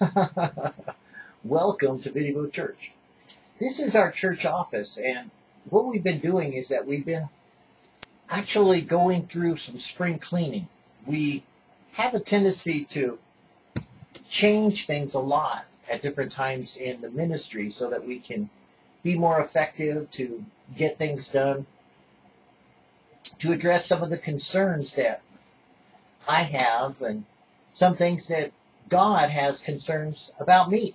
Welcome to Video Church. This is our church office, and what we've been doing is that we've been actually going through some spring cleaning. We have a tendency to change things a lot at different times in the ministry so that we can be more effective to get things done, to address some of the concerns that I have and some things that God has concerns about me.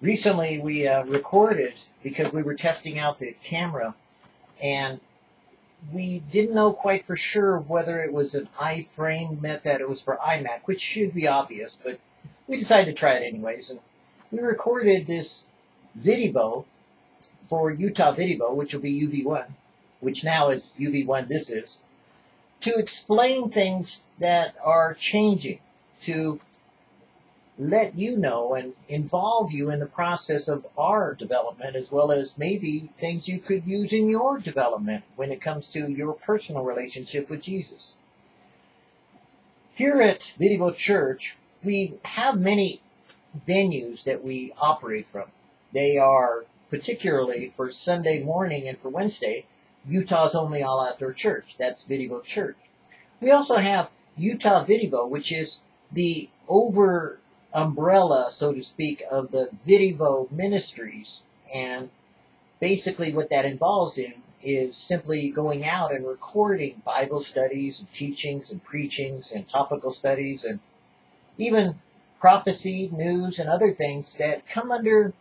Recently, we uh, recorded because we were testing out the camera and we didn't know quite for sure whether it was an iframe meant that it was for iMac, which should be obvious, but we decided to try it anyways. And we recorded this video for Utah Video, which will be UV1, which now is UV1 this is, to explain things that are changing, to let you know and involve you in the process of our development as well as maybe things you could use in your development when it comes to your personal relationship with Jesus. Here at Video Church, we have many venues that we operate from. They are particularly for Sunday morning and for Wednesday, Utah's only all outdoor church. That's Video Church. We also have Utah Video, which is the over umbrella, so to speak, of the Video Ministries. And basically what that involves in is simply going out and recording Bible studies and teachings and preachings and topical studies and even prophecy, news, and other things that come under,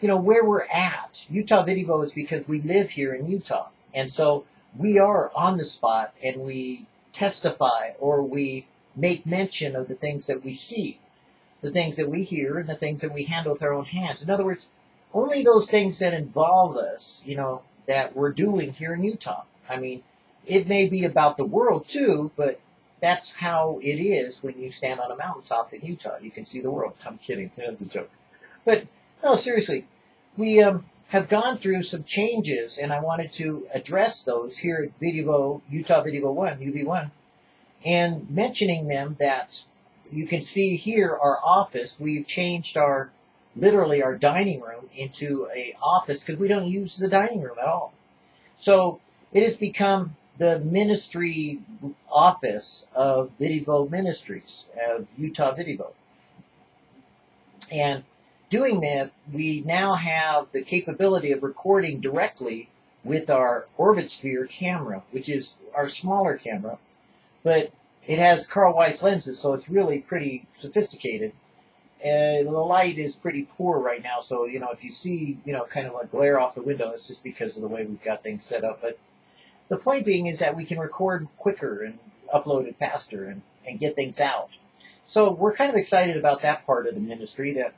you know, where we're at. Utah Video is because we live here in Utah. And so we are on the spot and we testify or we make mention of the things that we see the things that we hear and the things that we handle with our own hands. In other words, only those things that involve us, you know, that we're doing here in Utah. I mean, it may be about the world too, but that's how it is when you stand on a mountaintop in Utah. You can see the world. I'm kidding. That's a joke. But no, seriously, we um, have gone through some changes, and I wanted to address those here at Video Utah Video One UV1, and mentioning them that you can see here our office. We've changed our, literally our dining room into a office because we don't use the dining room at all. So it has become the ministry office of Video Ministries, of Utah Video. And doing that, we now have the capability of recording directly with our Orbit Sphere camera, which is our smaller camera. But it has Carl Zeiss lenses, so it's really pretty sophisticated. And the light is pretty poor right now, so you know if you see you know kind of a glare off the window, it's just because of the way we've got things set up. But the point being is that we can record quicker and upload it faster and, and get things out. So we're kind of excited about that part of the ministry that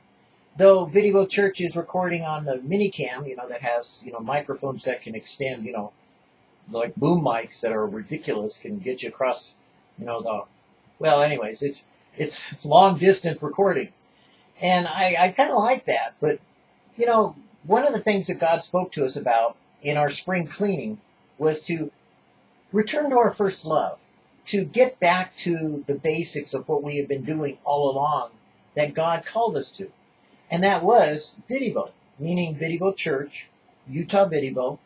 though Video Church is recording on the minicam, you know, that has, you know, microphones that can extend, you know, like boom mics that are ridiculous, can get you across you know, the, well, anyways, it's, it's long distance recording. And I, I kind of like that. But, you know, one of the things that God spoke to us about in our spring cleaning was to return to our first love, to get back to the basics of what we have been doing all along that God called us to. And that was Video, meaning Video Church, Utah Video,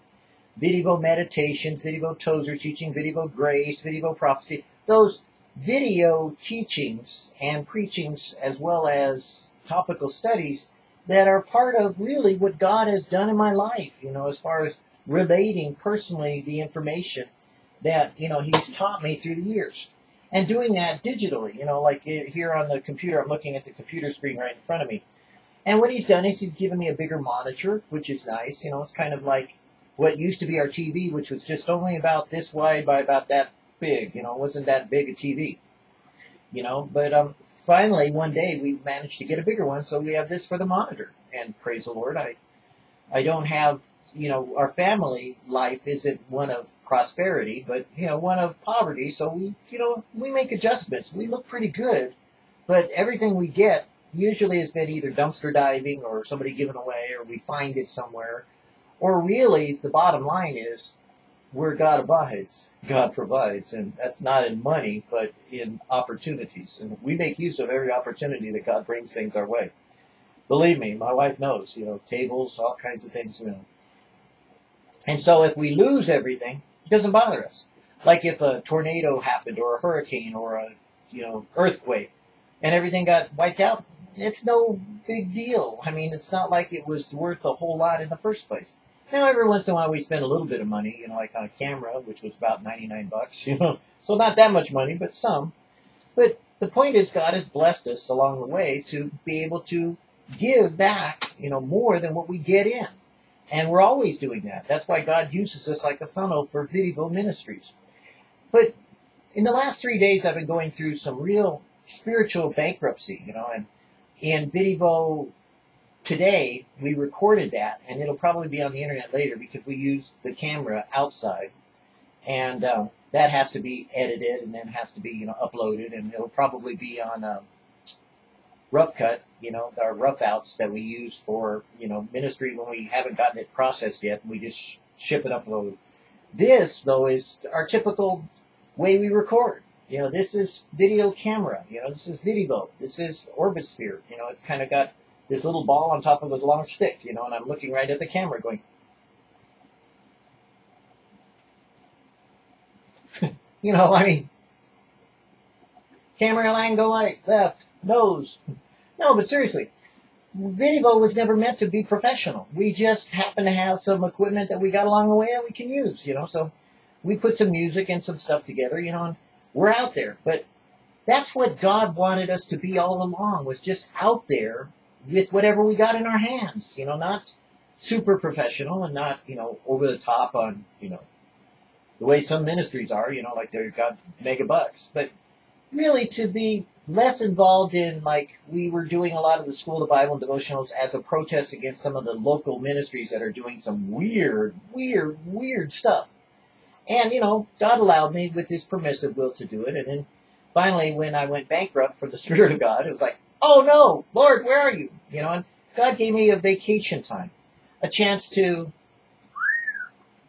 Video Meditation, Video Tozer Teaching, Video Grace, Video Prophecy, those video teachings and preachings as well as topical studies that are part of really what God has done in my life, you know, as far as relating personally the information that, you know, He's taught me through the years. And doing that digitally, you know, like eh, here on the computer, I'm looking at the computer screen right in front of me. And what He's done is He's given me a bigger monitor, which is nice. You know, it's kind of like what used to be our TV, which was just only about this wide by about that big. You know, it wasn't that big a TV. You know, but um, finally one day we managed to get a bigger one, so we have this for the monitor. And praise the Lord, I, I don't have, you know, our family life isn't one of prosperity, but you know, one of poverty. So we, you know, we make adjustments. We look pretty good, but everything we get usually has been either dumpster diving or somebody giving away, or we find it somewhere. Or really, the bottom line is where God abides, God provides, and that's not in money, but in opportunities. And we make use of every opportunity that God brings things our way. Believe me, my wife knows, you know, tables, all kinds of things, you know. And so if we lose everything, it doesn't bother us. Like if a tornado happened or a hurricane or a, you know, earthquake and everything got wiped out, it's no big deal. I mean, it's not like it was worth a whole lot in the first place. Now, every once in a while we spend a little bit of money, you know, like on a camera, which was about 99 bucks, you know. So not that much money, but some. But the point is God has blessed us along the way to be able to give back, you know, more than what we get in. And we're always doing that. That's why God uses us like a funnel for Video Ministries. But in the last three days, I've been going through some real spiritual bankruptcy, you know, and in Video today, we recorded that, and it'll probably be on the internet later because we use the camera outside. And um, that has to be edited and then has to be, you know, uploaded, and it'll probably be on um, rough cut, you know, our rough outs that we use for, you know, ministry when we haven't gotten it processed yet. We just ship it upload. This, though, is our typical way we record. You know, this is video camera. You know, this is Video. This is Orbitsphere. You know, it's kind of got this little ball on top of a long stick, you know, and I'm looking right at the camera going, you know, I mean, camera angle right, left, nose, no, but seriously, Video was never meant to be professional. We just happen to have some equipment that we got along the way that we can use, you know. So we put some music and some stuff together, you know, and we're out there. But that's what God wanted us to be all along, was just out there with whatever we got in our hands, you know, not super professional and not, you know, over the top on, you know, the way some ministries are, you know, like they've got mega bucks, but really to be less involved in like we were doing a lot of the school of the Bible and devotionals as a protest against some of the local ministries that are doing some weird, weird, weird stuff. And you know, God allowed me with His permissive will to do it. And then finally, when I went bankrupt for the Spirit of God, it was like, oh no, Lord, where are you? You know, and God gave me a vacation time, a chance to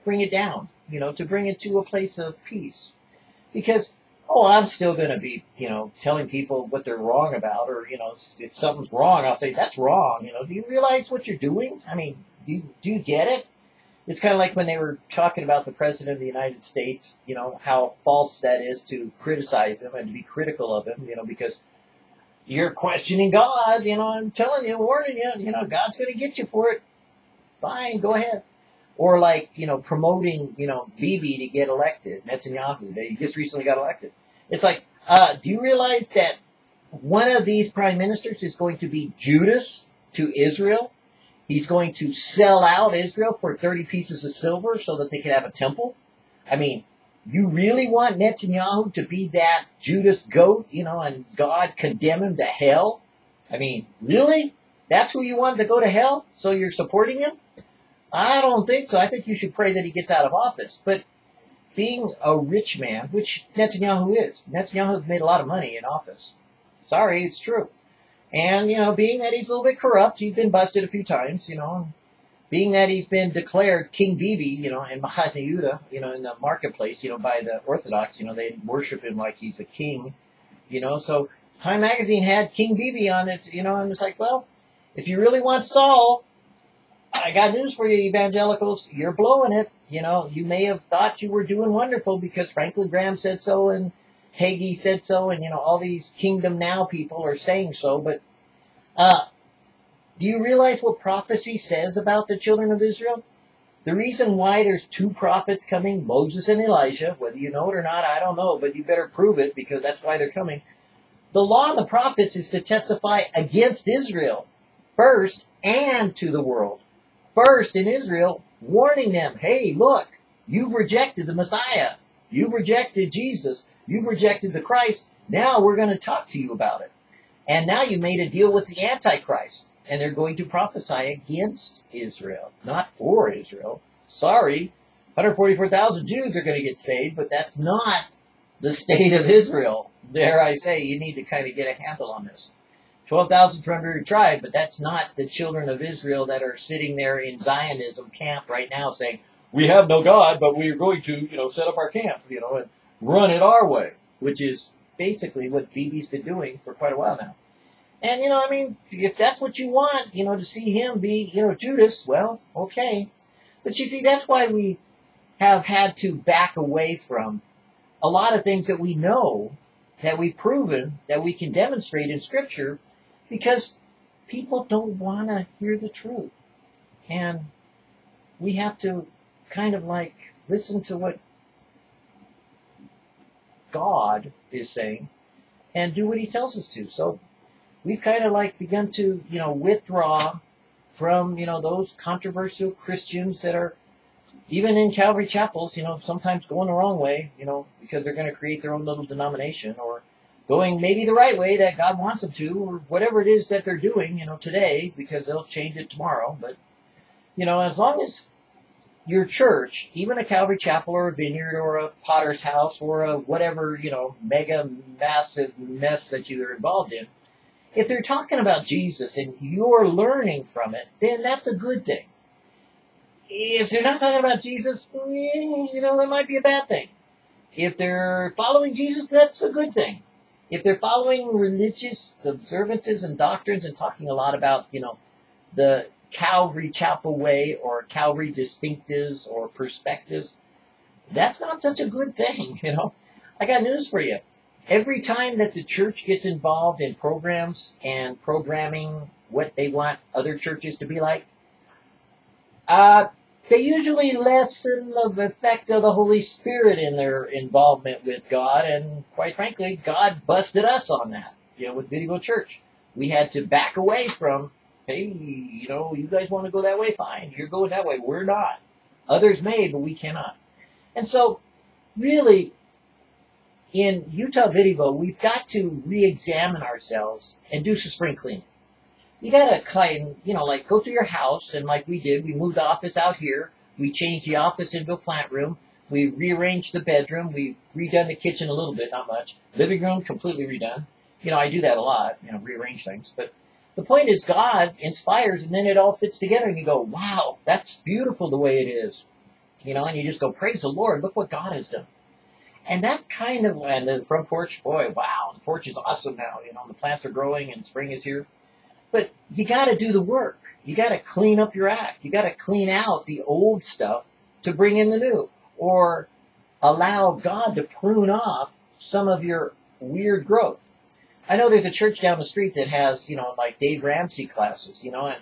bring it down, you know, to bring it to a place of peace. Because oh, I'm still going to be, you know, telling people what they're wrong about, or you know, if something's wrong, I'll say that's wrong. You know, do you realize what you're doing? I mean, do you, do you get it? It's kind of like when they were talking about the president of the United States, you know, how false that is to criticize him and to be critical of him, you know, because you're questioning God, you know, I'm telling you, warning you, you know, God's going to get you for it. Fine, go ahead or like you know promoting you know Bibi to get elected, Netanyahu. They just recently got elected. It's like, uh, do you realize that one of these prime ministers is going to be Judas to Israel? He's going to sell out Israel for 30 pieces of silver so that they can have a temple. I mean, you really want Netanyahu to be that Judas goat, you know, and God condemn him to hell? I mean, really? That's who you want to go to hell? So you're supporting him? I don't think so. I think you should pray that he gets out of office. But being a rich man, which Netanyahu is, Netanyahu has made a lot of money in office. Sorry, it's true. And, you know, being that he's a little bit corrupt, he's been busted a few times, you know, being that he's been declared King Bibi, you know, in Mahatma you know, in the marketplace, you know, by the Orthodox, you know, they worship him like he's a king, you know, so Time Magazine had King Bibi on it, you know, and it's like, well, if you really want Saul, I got news for you, evangelicals. You're blowing it. You know, you may have thought you were doing wonderful because Franklin Graham said so and Hagee said so, and you know all these Kingdom Now people are saying so. But uh, do you realize what prophecy says about the children of Israel? The reason why there's two prophets coming, Moses and Elijah, whether you know it or not, I don't know, but you better prove it because that's why they're coming. The law and the prophets is to testify against Israel first and to the world first in Israel, warning them, hey, look, you've rejected the Messiah. You've rejected Jesus. You've rejected the Christ. Now we're going to talk to you about it. And now you made a deal with the Antichrist. And they're going to prophesy against Israel, not for Israel. Sorry, 144,000 Jews are going to get saved, but that's not the state of Israel. Dare I say, you need to kind of get a handle on this. 12,000 from every tribe, but that's not the children of Israel that are sitting there in Zionism camp right now saying, we have no God, but we are going to, you know, set up our camp, you know, and run it our way, which is basically what Bibi's been doing for quite a while now. And, you know, I mean, if that's what you want, you know, to see him be, you know, Judas, well, okay. But you see, that's why we have had to back away from a lot of things that we know, that we've proven, that we can demonstrate in Scripture, because people don't want to hear the truth. And we have to kind of like listen to what God is saying and do what he tells us to. So we've kind of like begun to, you know, withdraw from, you know, those controversial Christians that are even in Calvary chapels, you know, sometimes going the wrong way, you know, because they're going to create their own little denomination or going maybe the right way that God wants them to or whatever it is that they're doing, you know, today because they'll change it tomorrow. But, you know, as long as your church, even a Calvary Chapel or a vineyard or a potter's house or a whatever, you know, mega massive mess that you're involved in, if they're talking about Jesus and you're learning from it, then that's a good thing. If they're not talking about Jesus, mm, you know, that might be a bad thing. If they're following Jesus, that's a good thing. If they're following religious observances and doctrines and talking a lot about, you know, the Calvary Chapel way or Calvary distinctives or perspectives, that's not such a good thing, you know. I got news for you. Every time that the church gets involved in programs and programming what they want other churches to be like, uh, they usually lessen the effect of the Holy Spirit in their involvement with God, and quite frankly, God busted us on that, you know, with Video Church. We had to back away from hey, you know, you guys want to go that way? Fine. You're going that way. We're not. Others may, but we cannot. And so, really, in Utah Video, we've got to re-examine ourselves and do some spring cleaning. You gotta kind, you know, like go to your house and like we did, we moved the office out here. We changed the office into a plant room. We rearranged the bedroom. We redone the kitchen a little bit, not much. Living room completely redone. You know, I do that a lot, you know, rearrange things. But the point is God inspires and then it all fits together and you go, wow, that's beautiful the way it is. You know, and you just go, praise the Lord, look what God has done. And that's kind of, and the front porch, boy, wow, the porch is awesome now. You know, the plants are growing and spring is here. But you gotta do the work. You gotta clean up your act. You gotta clean out the old stuff to bring in the new. Or allow God to prune off some of your weird growth. I know there's a church down the street that has, you know, like Dave Ramsey classes, you know, and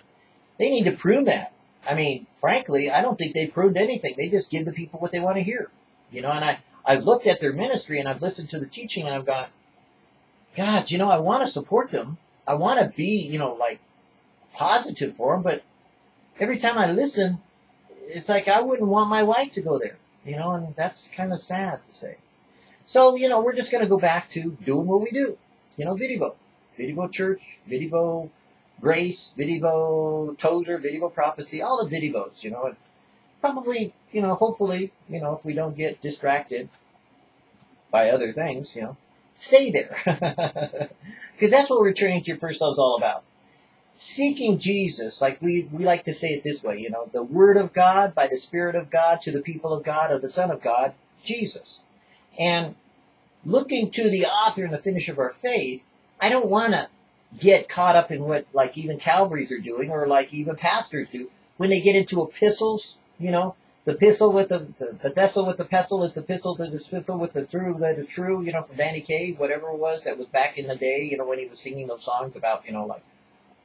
they need to prune that. I mean, frankly, I don't think they pruned anything. They just give the people what they want to hear, you know, and I, I've looked at their ministry and I've listened to the teaching and I've gone, God, you know, I want to support them. I want to be, you know, like positive for them, but every time I listen, it's like I wouldn't want my wife to go there, you know, and that's kind of sad to say. So, you know, we're just going to go back to doing what we do you know, Video. Video Church, Video Grace, Video Tozer, Video Prophecy, all the Videos, you know, probably, you know, hopefully, you know, if we don't get distracted by other things, you know, stay there. Because that's what returning to your first love is all about. Seeking Jesus, like we, we like to say it this way, you know, the Word of God by the Spirit of God to the people of God of the Son of God, Jesus. And looking to the author and the finish of our faith, I don't want to get caught up in what like even Calvaries are doing or like even pastors do when they get into epistles, you know, the epistle with the, the, the vessel with the pestle, it's the epistle to the epistle with the true that is true, you know, from Danny Kaye, whatever it was that was back in the day, you know, when he was singing those songs about, you know, like,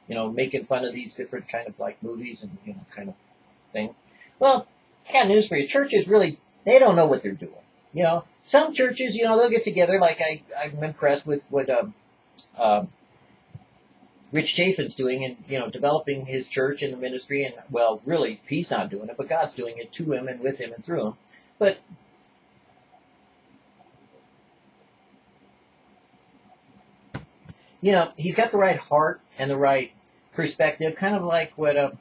you know, making fun of these different kind of like movies and, you know, kind of thing. Well, I got news for you. Churches really, they don't know what they're doing. You know, some churches, you know, they'll get together. Like I, I'm impressed with what um, um, Rich Chaffin's doing, and you know, developing his church and the ministry. And well, really, he's not doing it, but God's doing it to him and with him and through him. But you know, he's got the right heart and the right perspective, kind of like what um,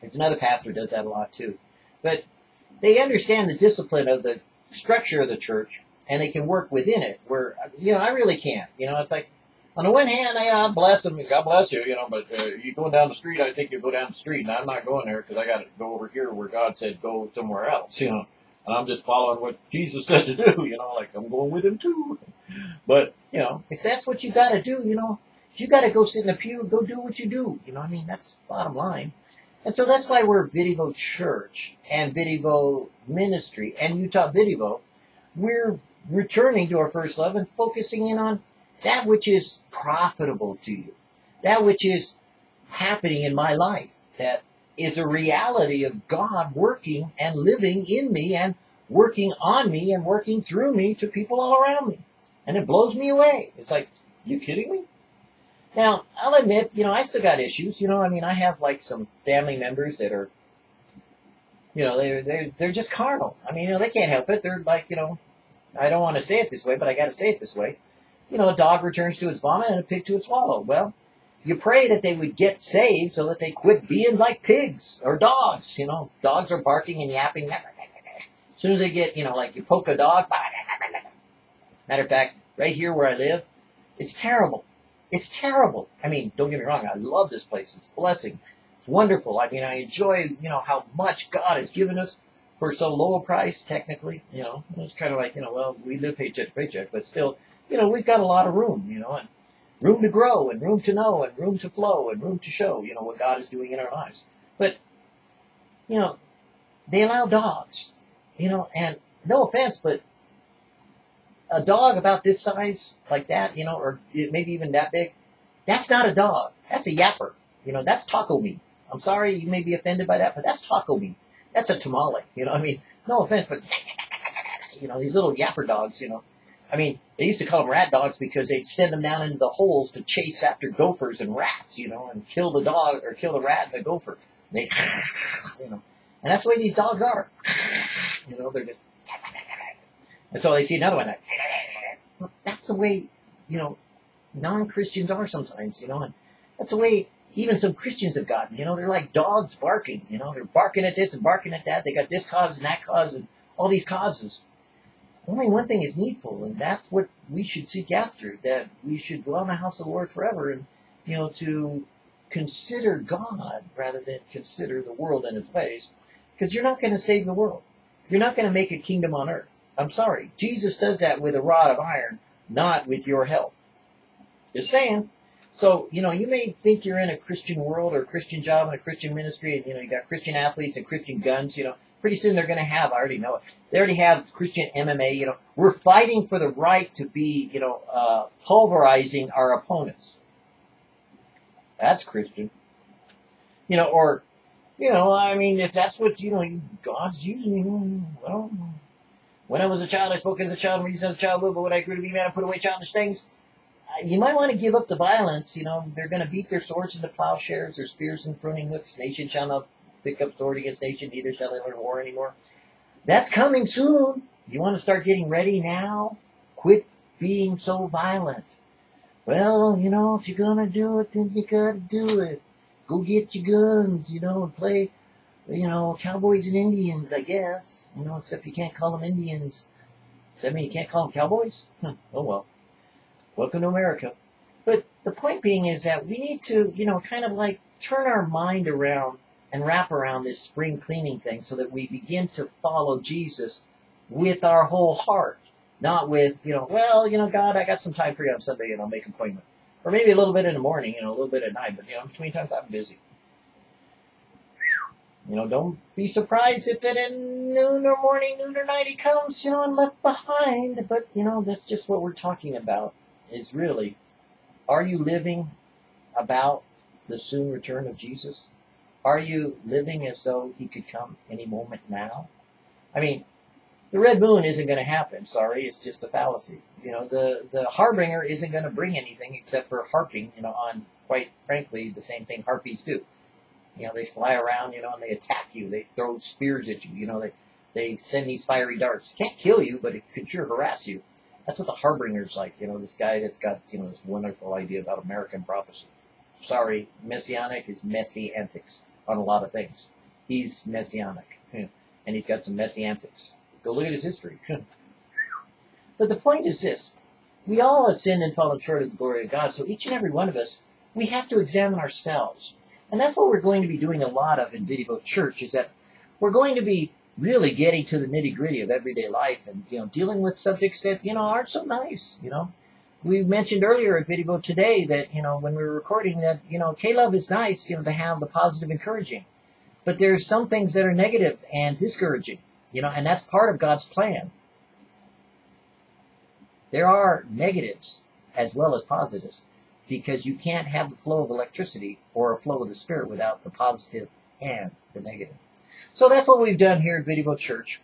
there's another pastor does that a lot too. But they understand the discipline of the structure of the church and they can work within it where, you know, I really can't. You know, it's like, on the one hand, I uh, bless them, God bless you, you know, but uh, you going down the street, I think you go down the street, and I'm not going there because I got to go over here where God said go somewhere else, you know. And I'm just following what Jesus said to do, you know, like I'm going with him too. But, you know, if that's what you got to do, you know, if you got to go sit in the pew, go do what you do. You know, I mean, that's bottom line. And so that's why we're Vidivo Church and Vidivo Ministry and Utah Vidivo. We're returning to our first love and focusing in on that which is profitable to you, that which is happening in my life, that is a reality of God working and living in me and working on me and working through me to people all around me. And it blows me away. It's like, you kidding me? Now, I'll admit, you know, I still got issues. You know, I mean, I have like some family members that are, you know, they're, they're, they're just carnal. I mean, you know, they can't help it. They're like, you know, I don't want to say it this way, but I got to say it this way. You know, a dog returns to its vomit and a pig to its wallow. Well, you pray that they would get saved so that they quit being like pigs or dogs. You know, dogs are barking and yapping. As soon as they get, you know, like you poke a dog. Matter of fact, right here where I live, it's terrible. It's terrible. I mean, don't get me wrong. I love this place. It's a blessing. It's wonderful. I mean, I enjoy, you know, how much God has given us for so low a price, technically. You know, it's kind of like, you know, well, we live paycheck to paycheck, but still, you know, we've got a lot of room, you know, and room to grow and room to know and room to flow and room to show, you know, what God is doing in our lives. But, you know, they allow dogs, you know, and no offense, but a dog about this size, like that, you know, or maybe even that big, that's not a dog. That's a yapper. You know, that's taco meat. I'm sorry you may be offended by that, but that's taco meat. That's a tamale. You know, I mean, no offense, but, you know, these little yapper dogs, you know. I mean, they used to call them rat dogs because they'd send them down into the holes to chase after gophers and rats, you know, and kill the dog or kill the rat and the gopher. They, you know, and that's the way these dogs are. You know, they're just and so they see another one. Well, that's the way, you know, non-Christians are sometimes, you know, and that's the way even some Christians have gotten. You know, they're like dogs barking. You know, they're barking at this and barking at that. They got this cause and that cause and all these causes. Only one thing is needful, and that's what we should seek after. That we should dwell in the house of the Lord forever, and you know, to consider God rather than consider the world and its ways, because you're not going to save the world. You're not going to make a kingdom on earth. I'm sorry. Jesus does that with a rod of iron, not with your help. Just saying. So, you know, you may think you're in a Christian world or a Christian job and a Christian ministry, and, you know, you got Christian athletes and Christian guns, you know. Pretty soon they're going to have, I already know it, they already have Christian MMA, you know. We're fighting for the right to be, you know, uh, pulverizing our opponents. That's Christian. You know, or, you know, I mean, if that's what, you know, God's using you, well, when I was a child, I spoke as a child, reasoned as a child, but when I grew to be man, I put away childish things. Uh, you might want to give up the violence. You know, they're going to beat their swords into plowshares, their spears and pruning hooks. Nation shall not pick up sword against nation, neither shall they learn war anymore. That's coming soon. You want to start getting ready now? Quit being so violent. Well, you know, if you're to do it, then you got to do it. Go get your guns, you know, and play you know, cowboys and Indians, I guess. You know, except you can't call them Indians. Does that mean you can't call them cowboys? Oh well. Welcome to America. But the point being is that we need to, you know, kind of like turn our mind around and wrap around this spring cleaning thing so that we begin to follow Jesus with our whole heart. Not with, you know, well, you know, God, I got some time for you on Sunday and I'll make an appointment. Or maybe a little bit in the morning, you know, a little bit at night, but, you know, between times I'm busy. You know, don't be surprised if at noon or morning, noon or night he comes, you know, and left behind. But, you know, that's just what we're talking about is really, are you living about the soon return of Jesus? Are you living as though he could come any moment now? I mean, the red moon isn't going to happen. Sorry, it's just a fallacy. You know, the, the harbinger isn't going to bring anything except for harping, you know, on, quite frankly, the same thing harpies do. You know, they fly around, you know, and they attack you. They throw spears at you. You know, they they send these fiery darts. Can't kill you, but it could sure harass you. That's what the Harbinger's like. You know, this guy that's got you know this wonderful idea about American prophecy. Sorry, messianic is messy antics on a lot of things. He's messianic, and he's got some messy antics. Go look at his history. but the point is this: We all have sinned and fallen short of the glory of God. So each and every one of us, we have to examine ourselves. And that's what we're going to be doing a lot of in Video Church is that we're going to be really getting to the nitty gritty of everyday life and, you know, dealing with subjects that, you know, aren't so nice, you know. We mentioned earlier at Video today that, you know, when we were recording that, you know, K-Love is nice, you know, to have the positive encouraging. But there's some things that are negative and discouraging, you know, and that's part of God's plan. There are negatives as well as positives because you can't have the flow of electricity or a flow of the Spirit without the positive and the negative. So that's what we've done here at Video Church.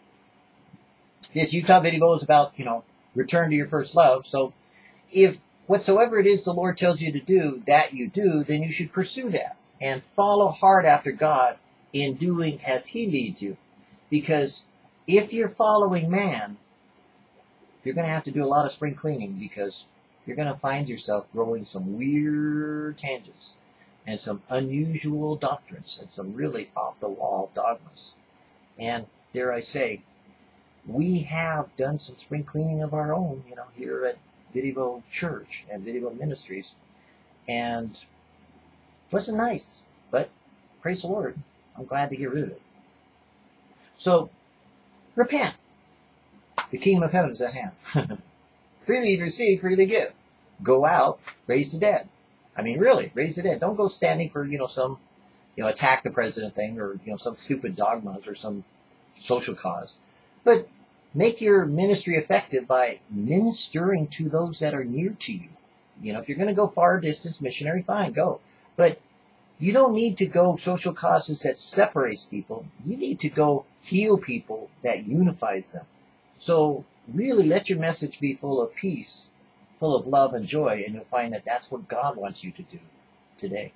This Utah video is about, you know, return to your first love. So if whatsoever it is the Lord tells you to do, that you do, then you should pursue that and follow hard after God in doing as He leads you. Because if you're following man, you're going to have to do a lot of spring cleaning because you're going to find yourself growing some weird tangents and some unusual doctrines and some really off the wall dogmas. And dare I say, we have done some spring cleaning of our own, you know, here at Video Church and Video Ministries. And wasn't nice, but praise the Lord, I'm glad to get rid of it. So, repent. The kingdom of heaven is at hand. freely receive, freely give. Go out, raise the dead. I mean, really, raise the dead. Don't go standing for, you know, some, you know, attack the president thing or, you know, some stupid dogmas or some social cause. But make your ministry effective by ministering to those that are near to you. You know, if you're going to go far distance missionary, fine, go. But you don't need to go social causes that separates people. You need to go heal people that unifies them. So really let your message be full of peace, full of love and joy, and you'll find that that's what God wants you to do today.